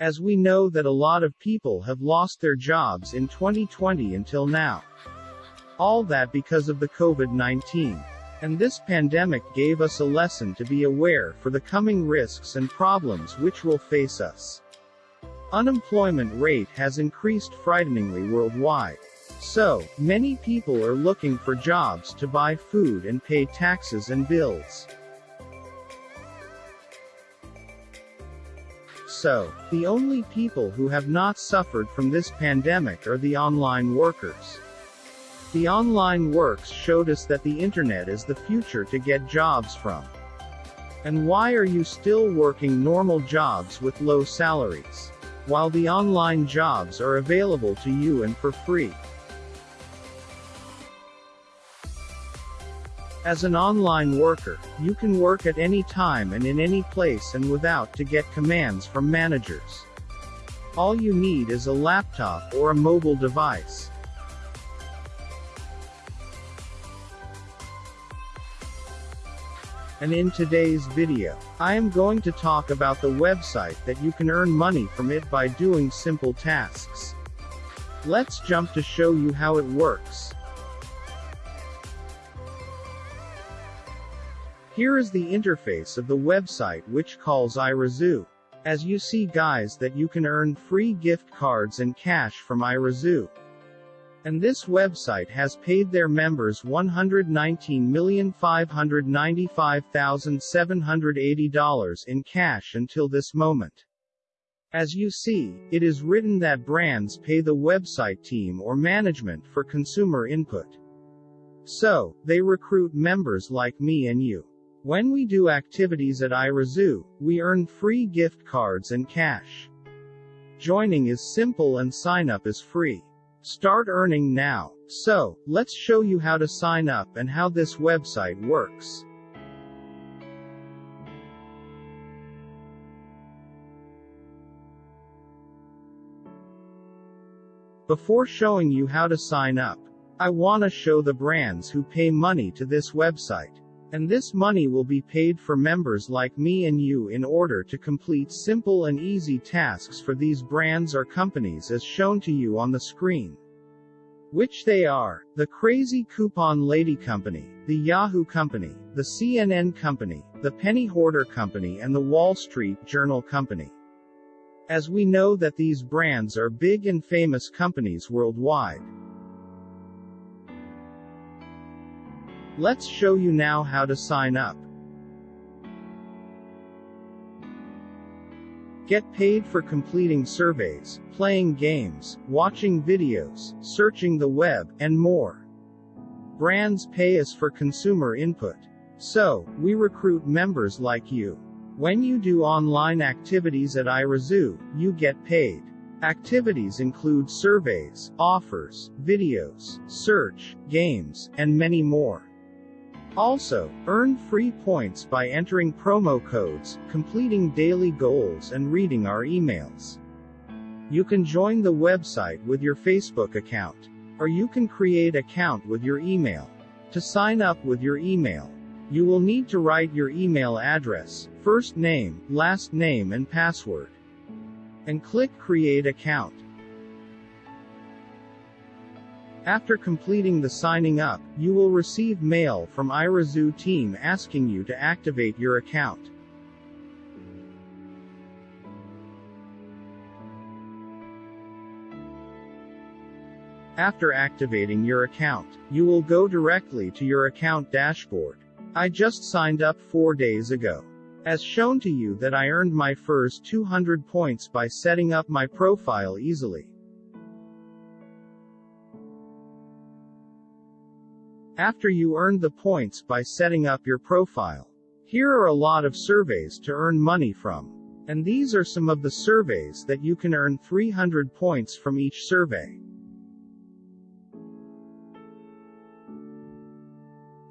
As we know that a lot of people have lost their jobs in 2020 until now. All that because of the COVID-19. And this pandemic gave us a lesson to be aware for the coming risks and problems which will face us. Unemployment rate has increased frighteningly worldwide. So, many people are looking for jobs to buy food and pay taxes and bills. So, the only people who have not suffered from this pandemic are the online workers. The online works showed us that the internet is the future to get jobs from. And why are you still working normal jobs with low salaries? While the online jobs are available to you and for free. As an online worker, you can work at any time and in any place and without to get commands from managers. All you need is a laptop or a mobile device. and in today's video, I am going to talk about the website that you can earn money from it by doing simple tasks. Let's jump to show you how it works. Here is the interface of the website which calls iRazoo. As you see guys that you can earn free gift cards and cash from iRazoo. And this website has paid their members $119,595,780 in cash until this moment. As you see, it is written that brands pay the website team or management for consumer input. So, they recruit members like me and you. When we do activities at iRazoo, we earn free gift cards and cash. Joining is simple and sign up is free. Start earning now. So, let's show you how to sign up and how this website works. Before showing you how to sign up, I wanna show the brands who pay money to this website. And this money will be paid for members like me and you in order to complete simple and easy tasks for these brands or companies as shown to you on the screen. Which they are, the Crazy Coupon Lady Company, the Yahoo Company, the CNN Company, the Penny Hoarder Company and the Wall Street Journal Company. As we know that these brands are big and famous companies worldwide. Let's show you now how to sign up. Get paid for completing surveys, playing games, watching videos, searching the web, and more. Brands pay us for consumer input. So, we recruit members like you. When you do online activities at iRazoo, you get paid. Activities include surveys, offers, videos, search, games, and many more. Also, earn free points by entering promo codes, completing daily goals and reading our emails. You can join the website with your Facebook account. Or you can create account with your email. To sign up with your email, you will need to write your email address, first name, last name and password. And click create account. After completing the signing up, you will receive mail from iRazoo team asking you to activate your account. After activating your account, you will go directly to your account dashboard. I just signed up 4 days ago. As shown to you that I earned my first 200 points by setting up my profile easily. After you earned the points by setting up your profile. Here are a lot of surveys to earn money from. And these are some of the surveys that you can earn 300 points from each survey.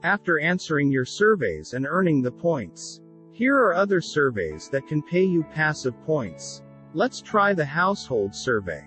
After answering your surveys and earning the points. Here are other surveys that can pay you passive points. Let's try the household survey.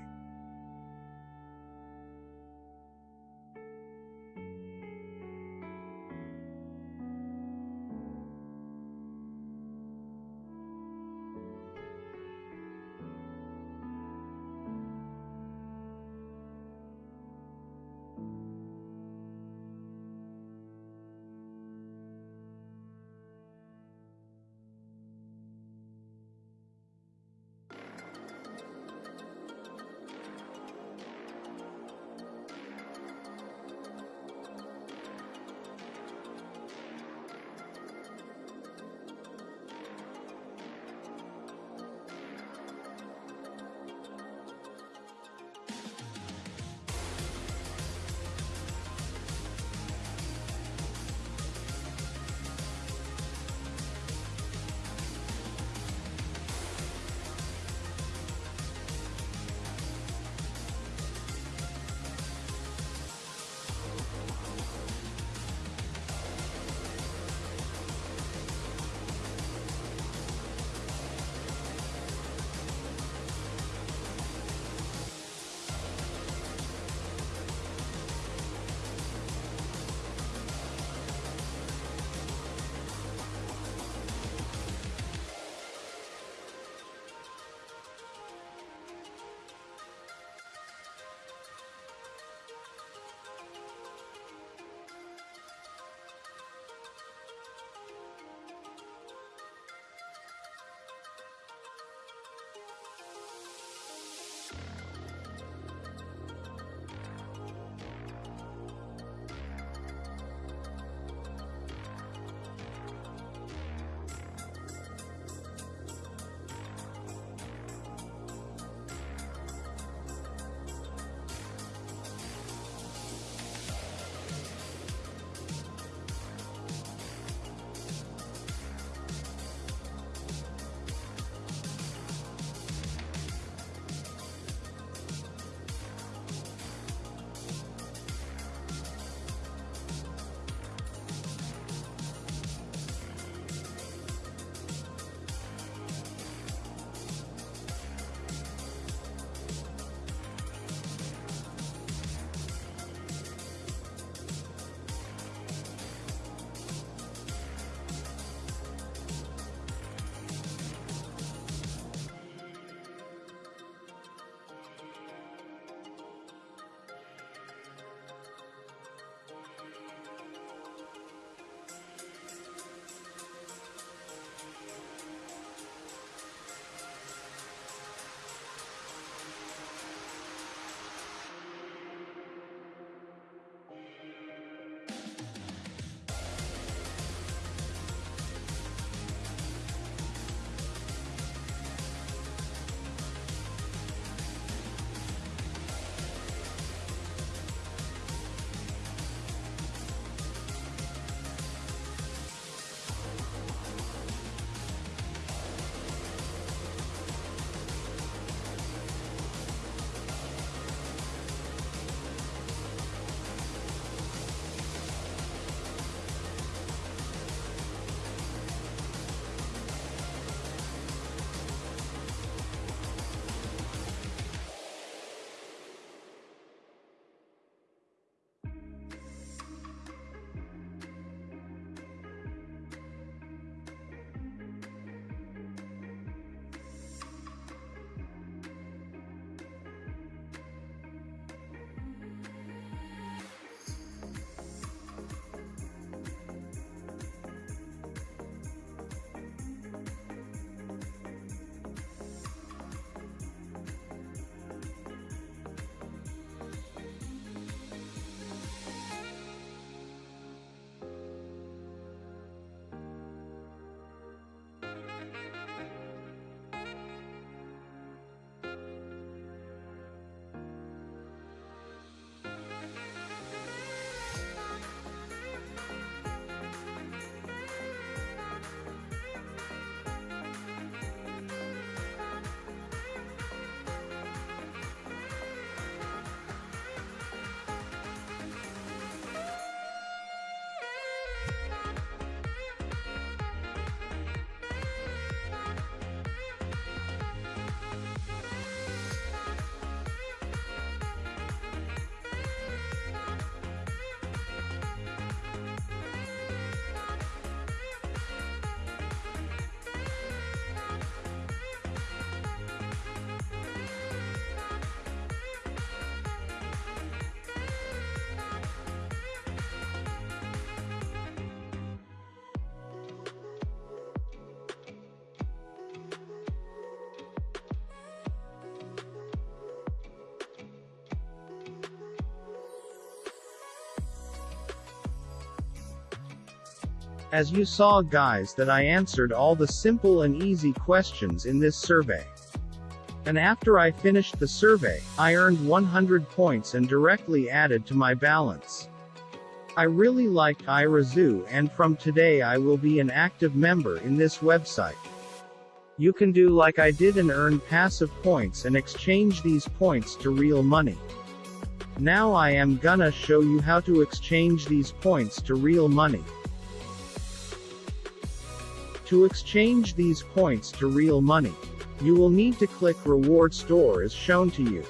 As you saw guys that I answered all the simple and easy questions in this survey. And after I finished the survey, I earned 100 points and directly added to my balance. I really liked Irazoo and from today I will be an active member in this website. You can do like I did and earn passive points and exchange these points to real money. Now I am gonna show you how to exchange these points to real money. To exchange these points to real money, you will need to click Reward Store as shown to you.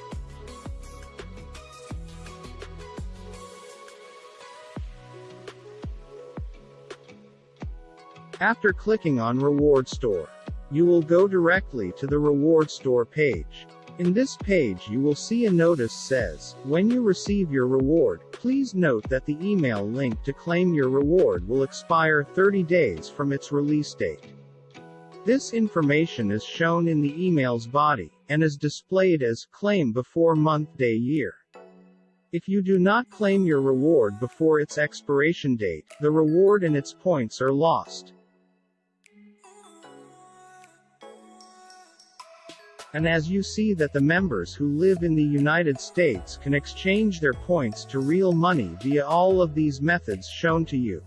After clicking on Reward Store, you will go directly to the Reward Store page. In this page you will see a notice says, when you receive your reward, please note that the email link to claim your reward will expire 30 days from its release date. This information is shown in the email's body, and is displayed as claim before month day year. If you do not claim your reward before its expiration date, the reward and its points are lost. And as you see that the members who live in the United States can exchange their points to real money via all of these methods shown to you.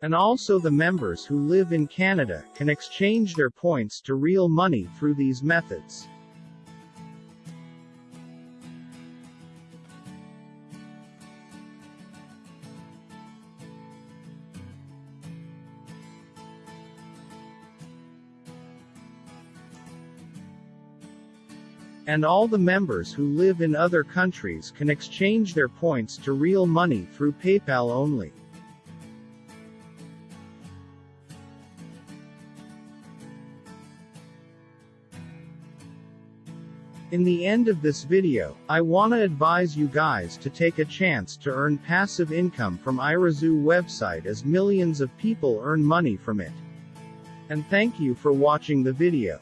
And also the members who live in Canada can exchange their points to real money through these methods. And all the members who live in other countries can exchange their points to real money through PayPal only. In the end of this video, I wanna advise you guys to take a chance to earn passive income from Irazoo website as millions of people earn money from it. And thank you for watching the video.